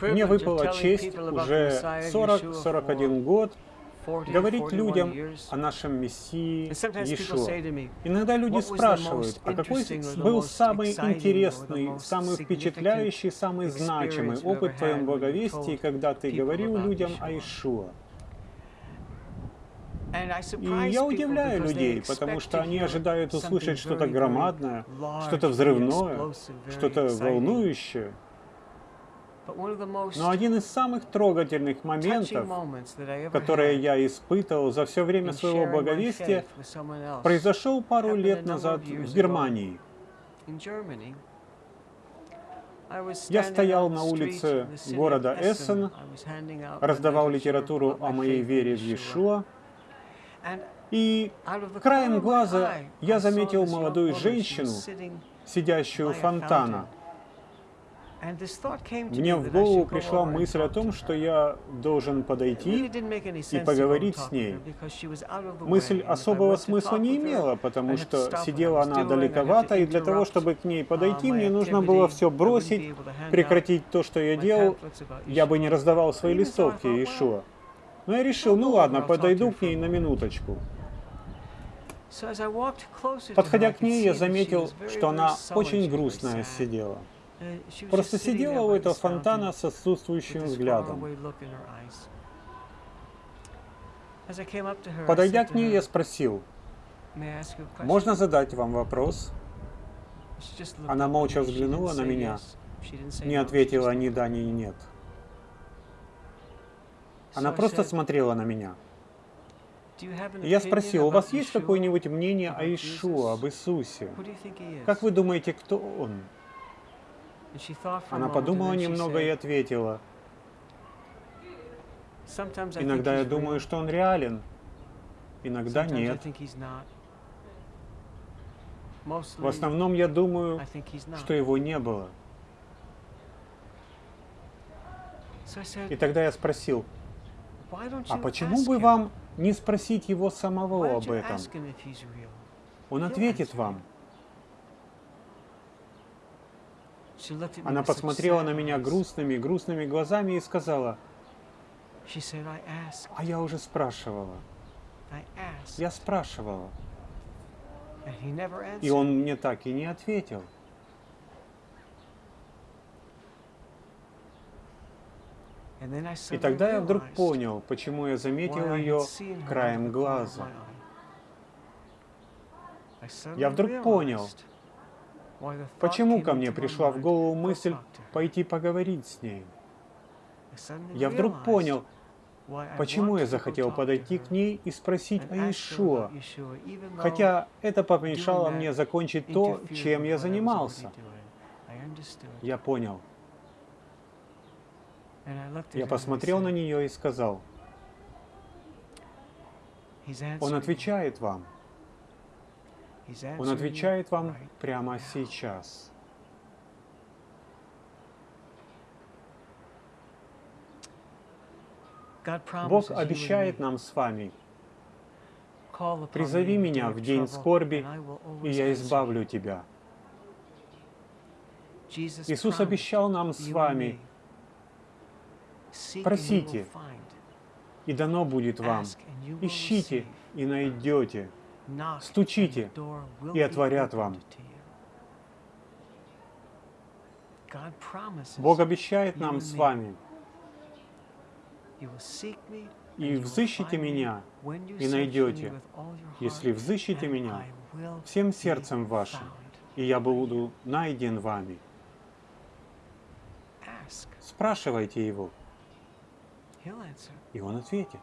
Мне выпала честь уже 40-41 год говорить людям о нашем Мессии Иешуа. Иногда люди спрашивают, а какой был самый интересный, самый впечатляющий, самый значимый опыт в твоем благовестии, когда ты говорил людям о Иешуа? И я удивляю людей, потому что они ожидают услышать что-то громадное, что-то взрывное, что-то волнующее. Но один из самых трогательных моментов, которые я испытывал за все время своего благовестия, произошел пару лет назад в Германии. Я стоял на улице города Эссен, раздавал литературу о моей вере в Иешуа, и краем глаза я заметил молодую женщину, сидящую у фонтана. Мне в голову пришла мысль о том, что я должен подойти и поговорить с ней. Мысль особого смысла не имела, потому что сидела она далековато, и для того, чтобы к ней подойти, мне нужно было все бросить, прекратить то, что я делал. Я бы не раздавал свои листовки Иешуа. Но я решил, ну ладно, подойду к ней на минуточку. Подходя к ней, я заметил, что она очень грустная сидела. Просто сидела у этого фонтана с отсутствующим взглядом. Подойдя к ней, я спросил, «Можно задать вам вопрос?» Она молча взглянула на меня, не ответила ни да, ни нет. Она просто смотрела на меня. Я спросил, у вас есть какое-нибудь мнение о Ишуа, об Иисусе? Как вы думаете, кто он? Она подумала немного и ответила, иногда я думаю, что он реален, иногда нет. В основном я думаю, что его не было. И тогда я спросил, а почему бы вам не спросить его самого об этом? Он ответит вам. Она посмотрела на меня грустными, грустными глазами и сказала, а я уже спрашивала. Я спрашивала. И он мне так и не ответил. И тогда я вдруг понял, почему я заметил ее краем глаза. Я вдруг понял, почему ко мне пришла в голову мысль пойти поговорить с ней. Я вдруг понял, почему я захотел подойти к ней и спросить о Иешуа, хотя это помешало мне закончить то, чем я занимался. Я понял. Я посмотрел на нее и сказал, Он отвечает вам. Он отвечает вам прямо сейчас. Бог обещает нам с вами, «Призови меня в день скорби, и я избавлю тебя». Иисус обещал нам с вами, Просите, и дано будет вам. Ищите, и найдете. Стучите, и отворят вам. Бог обещает нам с вами, и взыщите меня, и найдете, если взыщите меня всем сердцем вашим, и я буду найден вами. Спрашивайте Его. И он ответит.